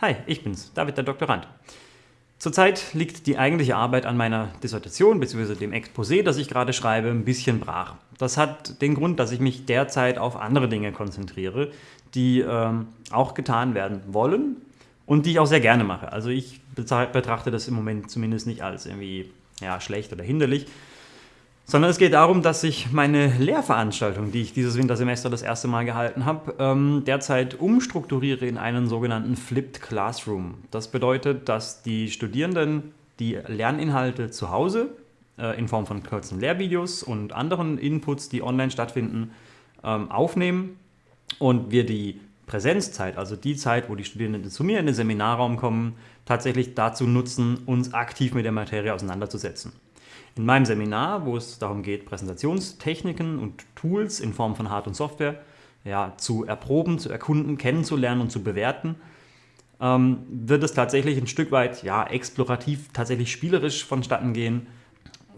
Hi, ich bin's, David der Doktorand. Zurzeit liegt die eigentliche Arbeit an meiner Dissertation bzw. dem Exposé, das ich gerade schreibe, ein bisschen brach. Das hat den Grund, dass ich mich derzeit auf andere Dinge konzentriere, die ähm, auch getan werden wollen und die ich auch sehr gerne mache. Also ich betrachte das im Moment zumindest nicht als irgendwie ja, schlecht oder hinderlich, sondern es geht darum, dass ich meine Lehrveranstaltung, die ich dieses Wintersemester das erste Mal gehalten habe, ähm, derzeit umstrukturiere in einen sogenannten Flipped Classroom. Das bedeutet, dass die Studierenden die Lerninhalte zu Hause äh, in Form von kurzen Lehrvideos und anderen Inputs, die online stattfinden, ähm, aufnehmen und wir die Präsenzzeit, also die Zeit, wo die Studierenden zu mir in den Seminarraum kommen, tatsächlich dazu nutzen, uns aktiv mit der Materie auseinanderzusetzen. In meinem Seminar, wo es darum geht, Präsentationstechniken und Tools in Form von Hard- und Software ja, zu erproben, zu erkunden, kennenzulernen und zu bewerten, ähm, wird es tatsächlich ein Stück weit ja, explorativ, tatsächlich spielerisch vonstatten gehen,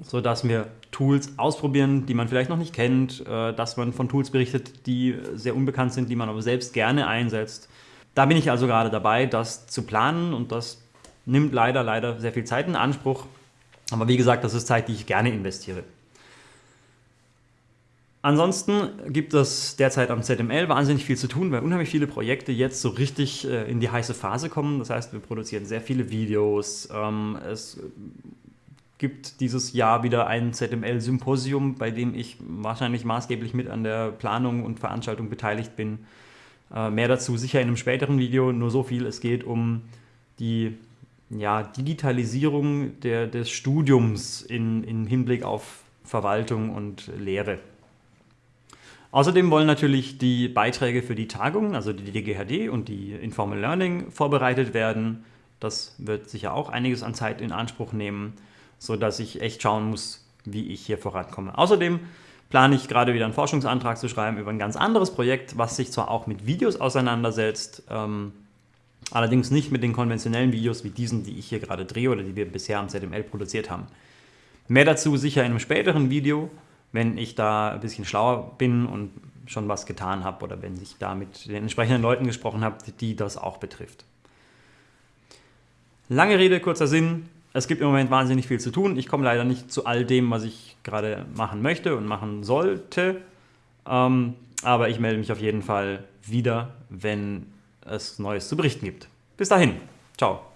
sodass wir Tools ausprobieren, die man vielleicht noch nicht kennt, äh, dass man von Tools berichtet, die sehr unbekannt sind, die man aber selbst gerne einsetzt. Da bin ich also gerade dabei, das zu planen und das nimmt leider, leider sehr viel Zeit in Anspruch. Aber wie gesagt, das ist Zeit, die ich gerne investiere. Ansonsten gibt es derzeit am ZML wahnsinnig viel zu tun, weil unheimlich viele Projekte jetzt so richtig äh, in die heiße Phase kommen. Das heißt, wir produzieren sehr viele Videos. Ähm, es gibt dieses Jahr wieder ein ZML-Symposium, bei dem ich wahrscheinlich maßgeblich mit an der Planung und Veranstaltung beteiligt bin. Äh, mehr dazu sicher in einem späteren Video, nur so viel. Es geht um die ja, Digitalisierung der, des Studiums in, in Hinblick auf Verwaltung und Lehre. Außerdem wollen natürlich die Beiträge für die Tagung, also die DGHD und die Informal Learning vorbereitet werden. Das wird sicher auch einiges an Zeit in Anspruch nehmen, sodass ich echt schauen muss, wie ich hier vorankomme. Außerdem plane ich gerade wieder einen Forschungsantrag zu schreiben über ein ganz anderes Projekt, was sich zwar auch mit Videos auseinandersetzt, ähm, Allerdings nicht mit den konventionellen Videos wie diesen, die ich hier gerade drehe oder die wir bisher am ZML produziert haben. Mehr dazu sicher in einem späteren Video, wenn ich da ein bisschen schlauer bin und schon was getan habe oder wenn ich da mit den entsprechenden Leuten gesprochen habe, die das auch betrifft. Lange Rede, kurzer Sinn. Es gibt im Moment wahnsinnig viel zu tun. Ich komme leider nicht zu all dem, was ich gerade machen möchte und machen sollte. Ähm, aber ich melde mich auf jeden Fall wieder, wenn es Neues zu berichten gibt. Bis dahin, ciao.